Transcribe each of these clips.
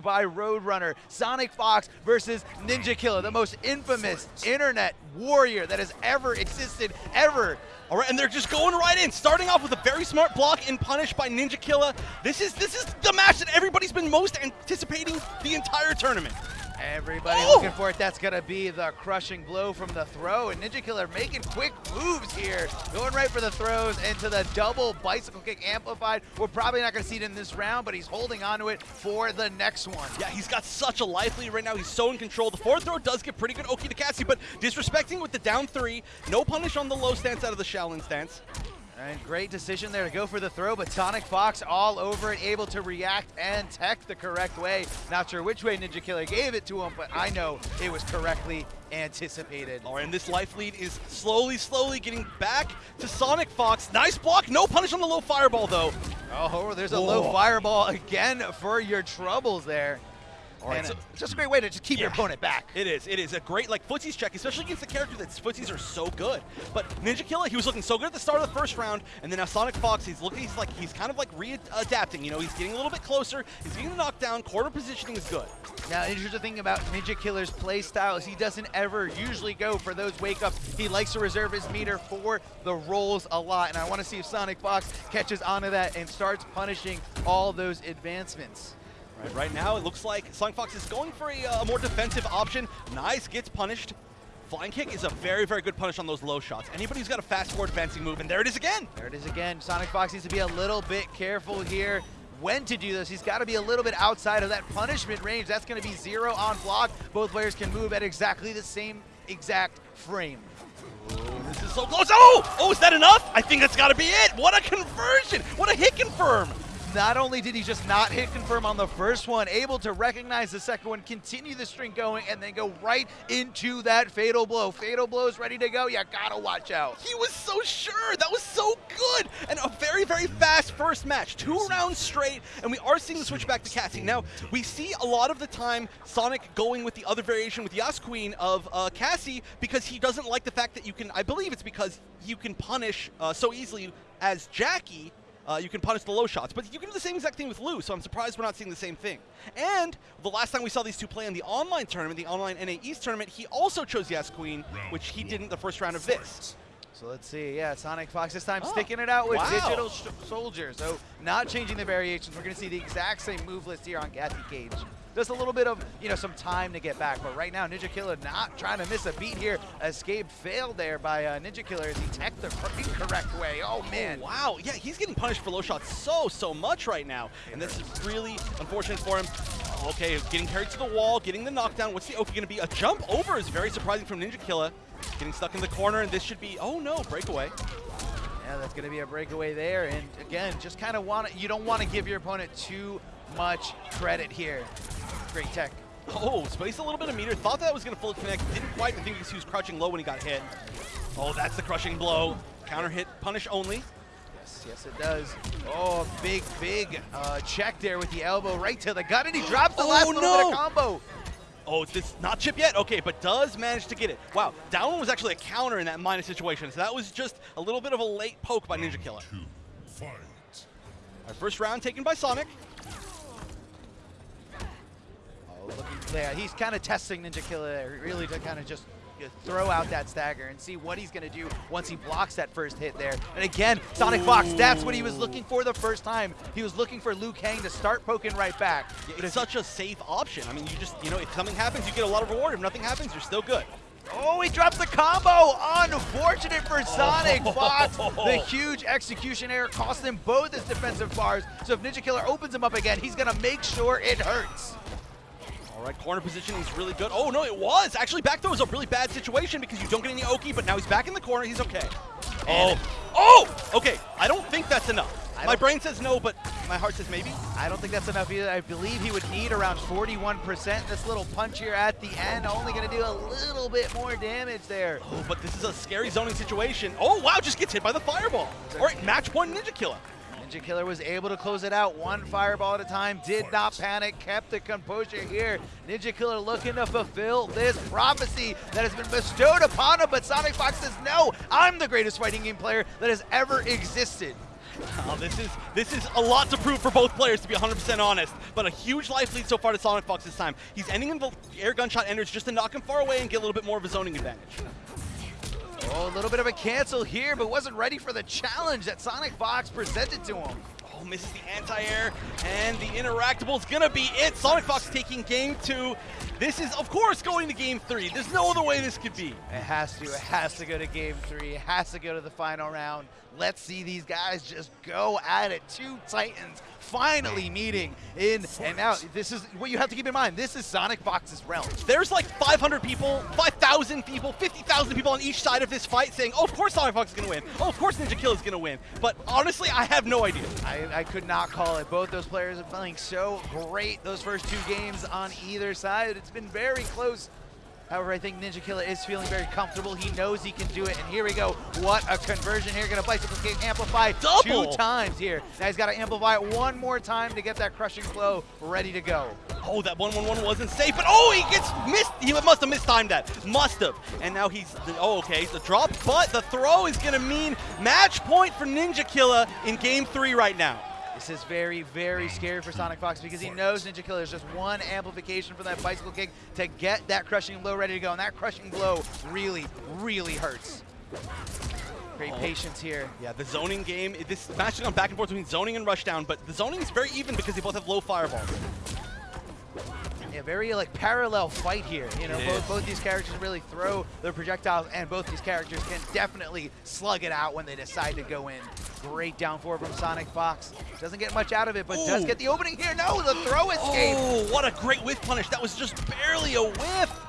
by Roadrunner. Sonic Fox versus Ninja Killer, the most infamous internet warrior that has ever existed, ever. All right, and they're just going right in, starting off with a very smart block and punish by Ninja Killer. This is this is the match that everybody's been most anticipating the entire tournament. Everybody Oh! looking for it. That's going to be the crushing blow from the throw. And Ninja Killer making quick moves here. Going right for the throws into the double bicycle kick amplified. We're probably not going to see it in this round, but he's holding onto it for the next one. Yeah, he's got such a life lead right now. He's so in control. The forward throw does get pretty good Oki to Cassie, but disrespecting with the down three. No punish on the low stance out of the Shaolin stance. And great decision there to go for the throw, but Sonic Fox all over it, able to react and tech the correct way. Not sure which way Ninja Killer gave it to him, but I know it was correctly anticipated. All right, and this life lead is slowly, slowly getting back to Sonic Fox. Nice block. No punish on the low fireball, though. Oh, there's a low fireball again for your troubles there. All right, and so- it's just a great way to just keep your opponent back. It is. It is a great like footsies check, especially against the character that footsies are so good. But Ninja Killer, he was looking so good at the start of the first round, and then now Sonic Fox, he's looking, he's like, he's kind of like readapting. You know, he's getting a little bit closer. He's getting the knockdown. Quarter positioning is good. Now, interesting thing about Ninja Killer's play style is he doesn't ever usually go for those wake ups. He likes to reserve his meter for the rolls a lot, and I want to see if Sonic Fox catches onto that and starts punishing all those advancements. Right, right now, it looks like Sonic Fox is going for a, uh, more defensive option. Nice, gets punished. Flying kick is a very, very good punish on those low shots. Anybody who's got a fast forward advancing move, and there it is again. There it is again. Sonic Fox needs to be a little bit careful here when to do this. He's got to be a little bit outside of that punishment range. That's going to be zero on block. Both players can move at exactly the same exact frame. This is so close. Oh! Oh, is that enough? I think that's got to be it. What a conversion. What a hit confirm. Not only did he just not hit confirm on the first one, able to recognize the second one, continue the string going, and then go right into that fatal blow. Fatal blow is ready to go. You gotta watch out. He was so sure. That was so good. And a very, very fast first match. Two rounds straight, and we are seeing the switch back to Cassie. Now, we see a lot of the time Sonic going with the other variation with Yas Queen of uh, Cassie because he doesn't like the fact that you can, I believe it's because you can punish uh, so easily as Jackie. Uh, you can punish the low shots, but you can do the same exact thing with Liu, so I'm surprised we're not seeing the same thing. And the last time we saw these two play in the online tournament, the online NA East tournament, he also chose Yas Queen, which he didn't the first round of this. So let's see. Yeah, Sonic Fox this time Oh, sticking it out with wow. Digital sh- Soldier. So not changing the variations. We're going to see the exact same move list here on Cassie Cage. Just a little bit of, you know, some time to get back. But right now, Ninja Killer not trying to miss a beat here. Escape failed there by uh, Ninja Killer as he teched the cor- incorrect way. Oh, man. Wow, yeah, he's getting punished for low shots so, so much right now. And this is really unfortunate for him. Okay, getting carried to the wall, getting the knockdown. What's the Oki going to be? A jump over is very surprising from Ninja Killer. Getting stuck in the corner, and this should be, oh no, breakaway. Yeah, that's going to be a breakaway there. And again, just kind of want to, you don't want to give your opponent too much credit here. Great tech. Oh, space a little bit of meter. Thought that was going to fully connect. Didn't quite. I think he was crouching low when he got hit. Oh, that's the crushing blow. Counter hit, punish only. Yes, yes, it does. Oh, big, big uh, check there with the elbow right to the gut, and he drops the Oh, last little bit no. of combo. Oh, this not chip yet? Okay, but does manage to get it. Wow, down one was actually a counter in that minus situation. So that was just a little bit of a late poke by Ninja Killer. Fight. Our first round taken by Sonic. Yeah, he's kind of testing Ninja Killer there, really to kind of just throw out that stagger and see what he's going to do once he blocks that first hit there. And again, Sonic Fox, that's what he was looking for the first time. He was looking for Liu Kang to start poking right back. But It's such a safe option. I mean, you just, you know, if something happens, you get a lot of reward. If nothing happens, you're still good. Oh, he drops the combo! Unfortunate for Sonic Fox. The huge execution error cost him both his defensive bars. So if Ninja Killer opens him up again, he's gonna make sure it hurts. All right, corner position is really good. Oh, no, it was. Actually, back throw was a really bad situation because you don't get any Oki, but now he's back in the corner. He's okay. Oh, oh, okay. I don't think that's enough. My brain says no, but my heart says maybe. I don't think that's enough either. I believe he would need around 41%. This little punch here at the end only gonna do a little bit more damage there. Oh, but this is a scary zoning situation. Oh, wow, just gets hit by the fireball. All right, match point Ninja Killer. Ninja Killer was able to close it out one fireball at a time, did not panic, kept the composure here. Ninja Killer looking to fulfill this prophecy that has been bestowed upon him, but Sonic Fox says, no, I'm the greatest fighting game player that has ever existed. Oh, this is this is a lot to prove for both players, to be 100% honest. But a huge life lead so far to Sonic Fox this time. He's ending in the air gunshot enders just to knock him far away and get a little bit more of a zoning advantage. Oh, a little bit of a cancel here, but wasn't ready for the challenge that Sonic Fox presented to him. Oh, misses the anti-air, and the interactable is gonna be it. Sonic Fox taking game two. This is, of course, going to game three. There's no other way this could be. It has to. It has to go to game three. It has to go to the final round. Let's see these guys just go at it. Two Titans finally meeting in. And now, this is what you have to keep in mind. This is Sonic Fox's realm. There's like 500 people, 5,000 people, 50,000 people on each side of this fight saying, oh, of course Sonic Fox is going to win. Oh, of course Ninja Kill is going to win. But honestly, I have no idea. I, I could not call it. Both those players are playing so great those first two games on either side. It's been very close. However, I think Ninja Killer is feeling very comfortable. He knows he can do it. And here we go. What a conversion here. Gonna Bicycle amplify Double. two times here. Now he's got to amplify it one more time to get that crushing blow ready to go. Oh, that 1-1-1 wasn't safe, but oh, he gets missed. He must have mistimed that. Must have. And now he's, oh, okay, the drop, but the throw is going to mean match point for Ninja Killer in game three right now. This is very, very scary for Sonic Fox because he knows Ninja Killer is just one amplification from that bicycle kick to get that crushing blow ready to go. And that crushing blow really, really hurts. Great Oh. patience here. Yeah, the zoning game, this match has gone back and forth between zoning and rushdown, but the zoning is very even because they both have low fireball. Yeah, very like parallel fight here. You know, both both these characters really throw their projectiles, and both these characters can definitely slug it out when they decide to go in. Great down four from Sonic Fox. Doesn't get much out of it, but does get the opening here. No, the throw escape. Oh, what a great whiff punish. That was just barely a whiff.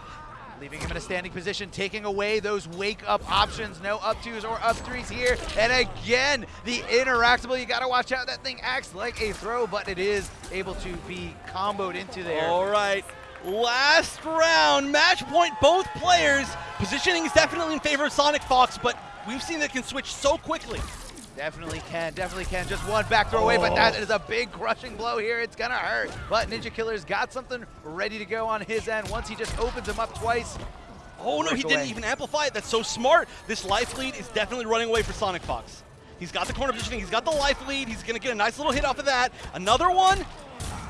Leaving him in a standing position, taking away those wake-up options. No up twos or up threes here. And again, the interactable. You got to watch out. That thing acts like a throw, but it is able to be comboed into there. All right. Last round, match point both players. Positioning is definitely in favor of Sonic Fox, but we've seen that can switch so quickly. Definitely can, definitely can. Just one back throw away, but that Oh. a big crushing blow here. It's gonna hurt. But Ninja Killer's got something ready to go on his end. Once he just opens him up twice, Oh no, he Breakaway. didn't even amplify it. That's so smart. This life lead is definitely running away for Sonic Fox. He's got the corner positioning, he's got the life lead, he's gonna get a nice little hit off of that. Another one.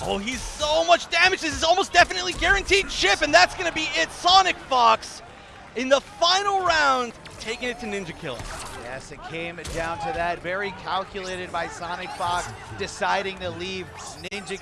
Oh, he's so much damage. This is almost definitely guaranteed chip, and that's gonna be it. Sonic Fox in the final round, taking it to Ninja Killer. Yes, it came down to that. Very calculated by Sonic Fox, deciding to leave Ninja